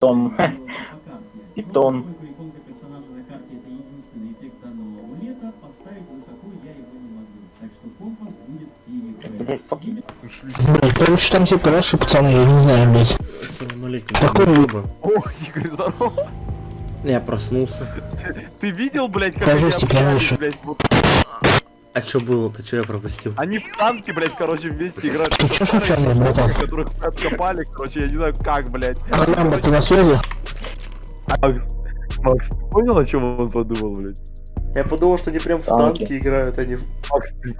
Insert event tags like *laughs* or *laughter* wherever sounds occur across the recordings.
Том. Питон. Я тире. Блять. Блять, короче, там типа наши пацаны, я не знаю, блять. Ассаламу алейкум. Какой Ютуба. О, Игорь, здорово. Я проснулся. Ты видел, блядь, как лучше. блядь, вот А чё было-то? Чё я пропустил? Они в танке, блядь, короче, вместе играют. Ты чё случайно, братан? Которых откопали, короче, я не знаю как, блядь. Колямба, ты на связи? Макс, Макс, ты понял, о чем он подумал, блядь? Я подумал, что они прям в Танки. танке играют, они в... Макс, ты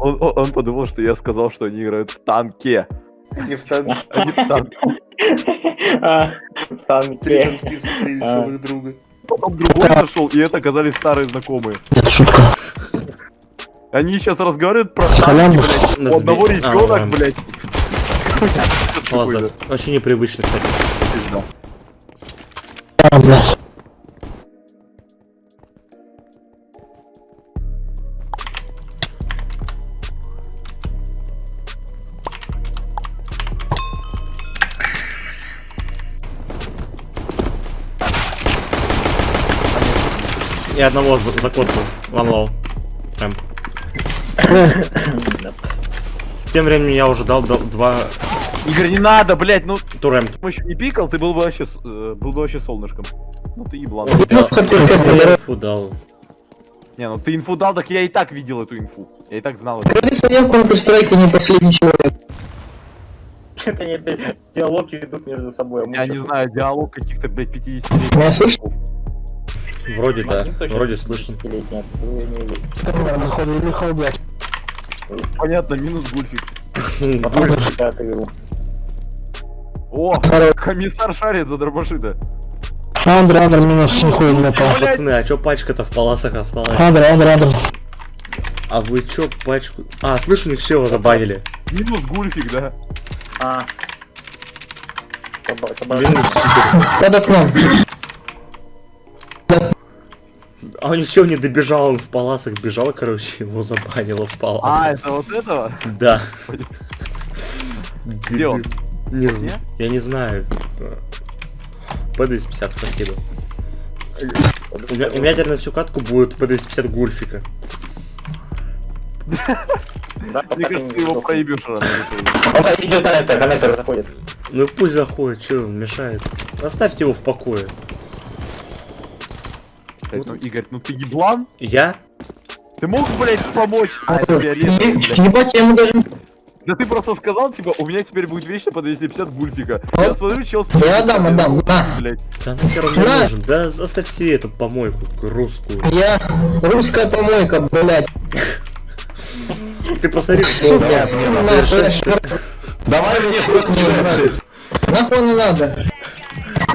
он, он, он подумал, что я сказал, что они играют в танке, Они в танке. а не в танке. А, Три танки. танки смотрели А. друг друга. Потом другой зашел, и это оказались старые знакомые. Это шутка. Они сейчас разговаривают про танки, блядь. У одного. А, ребенок, ладно. блядь. Ладно, очень непривычно, кстати. А. Я одного за- закоцал. One low. Прям. Тем временем я уже дал, два Игорь, не надо, блядь, ну турем. ты еще не пикал, ты был бы вообще, э, был бы вообще солнышком. Ну ты еблан. Я, хотел, я инфу дал. Не, ну ты инфу дал, так я и так видел эту инфу. Я и так знал это. Говорится, я в Counter-Strike не последний человек. Это они опять диалоги ведут между собой. а Я не знаю, диалог каких-то, блядь, 50 Меня слышно? Вроде да, Максим точно вроде слышно. Понятно, минус гульфик. *laughs* О, комиссар шарит за дробашита. Андр, Андр, минус не ходит на пол. Пацаны, а чё пачка-то в паласах осталась? Андр, Андр, Андр. А вы чё пачку... А, слышь, у них чего забанили? Минус гульфик, да. А. Минус читер. Под окном. А них чё не добежал, он в паласах бежал, короче, его забанило в А, паласах. это вот этого? Да. Где он? Не знаю. Я не знаю. ПД-50, спасибо. У меня, у меня теперь на всю катку будет ПД-50 гульфика. Мне кажется, ты его проебешь рано. Он идет на это, коннектор заходит. Ну и пусть заходит, чё он мешает. Оставьте его в покое. Блядь, Ну, Игорь, ну ты еблан? Я? Ты мог, блядь, помочь? А, это я резал, блядь. Ебать, я ему даже... Да ты просто сказал, типа, у меня теперь будет вечно по 250 гульфика. Вот. Я смотрю, чел с Я отдам, отдам, на. Блядь. Да нахер он мне На. нужен? Да оставь себе эту помойку русскую. Я русская помойка, блядь. Ты посмотри, что. Давай мне просто Нахуй не надо.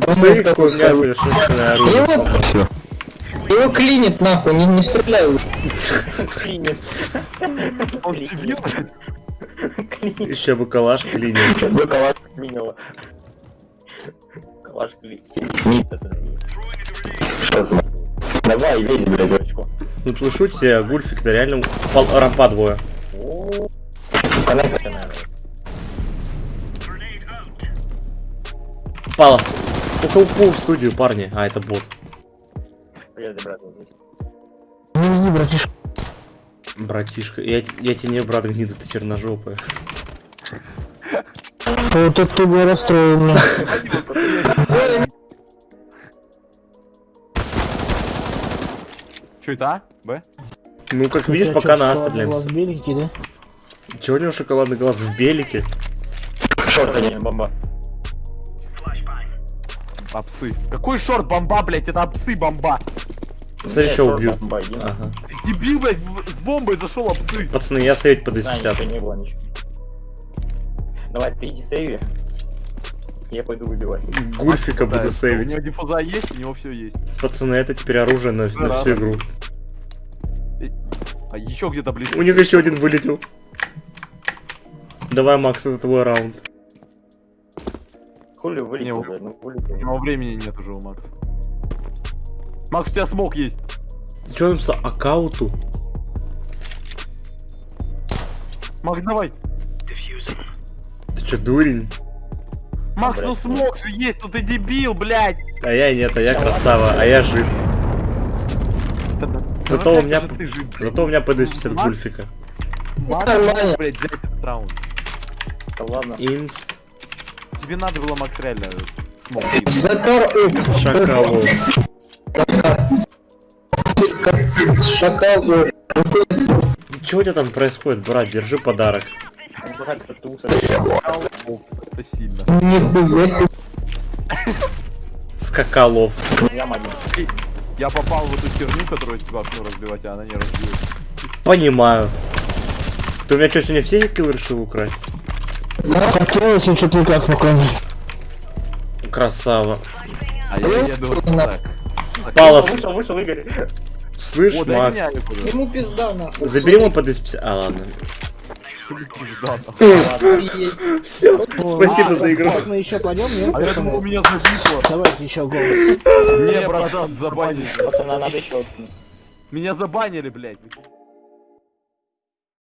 Посмотри, какое у меня совершенное оружие. Его, его клинит нахуй, не, не стреляй. Клинит. Он дебил, блядь. Еще бы калаш клинит. Вы *laughs* калаш клинило. Калаш клинит. Что ты? Давай, лезь, блядь, очко. Ну слышу тебя, гульфик, да реально пал- рампа двое. Коннектор надо. Палас. Около пол в студию, парни. А, это бот. Привет, брат. Не иди, братишка. Братишка, я, я тебе не брат гнида, ты черножопая. *laughs* Вот это ты бы расстроил меня. Че это, а? Б? Ну, как видишь, пока на А стреляемся. беленький, да? Чего у него шоколадный глаз в белике? Шорт, а не бомба. Апсы. Какой шорт бомба, блядь? Это апсы бомба. Смотри, еще убьют. Ага. Ты дебил, блядь, с бомбой зашел апсы. Пацаны, я сейвить по Да, ничего 250. не было, ничего. Давай, ты иди сейви. Я пойду выбивать. Гульфика Да, буду У сейвить. него диффуза есть, у него все есть. Пацаны, это теперь оружие на, на Да, всю да. игру. А еще где-то близко. У них еще один вылетел. Давай, Макс, это твой раунд. Хули вылетел, блядь, ну У вылетел. него времени нет уже у Макса. Макс, у тебя смог есть. С аккаунту? Макс, давай. Ты че, дурень? Макс, ну смог же есть, ну ты дебил, блядь! А я нет, а я красава, а я жив. Зато у меня, зато у меня ПД-50 Макс- гульфика. Макс, Нормально. блядь, взять этот раунд. Да ладно. Инс, Тебе надо было, Макс, реально смог. Закар шакалов. Шакал. Чего у тебя там происходит, брат? Держи подарок. Это сильно. Нихуя себе. Скакалов. Я попал в эту херню, которую типа окно разбивать, а она не разбилась. Понимаю. Ты у меня что, сегодня все киллы решил украсть? Да, хотелось, но что-то никак наконец. Красава. А я еду вот так. Палос, Вышел, вышел Игорь. слышь, О, Макс. Ему пизда нахуй. забери ему ПД-50. А, ладно. *laughs* Все, спасибо а, за игру. так Мы еще пойдем, нет? А я думал, у меня зависло. Давайте еще голос. Не, братан, забанили. Надо еще. Меня забанили, блядь.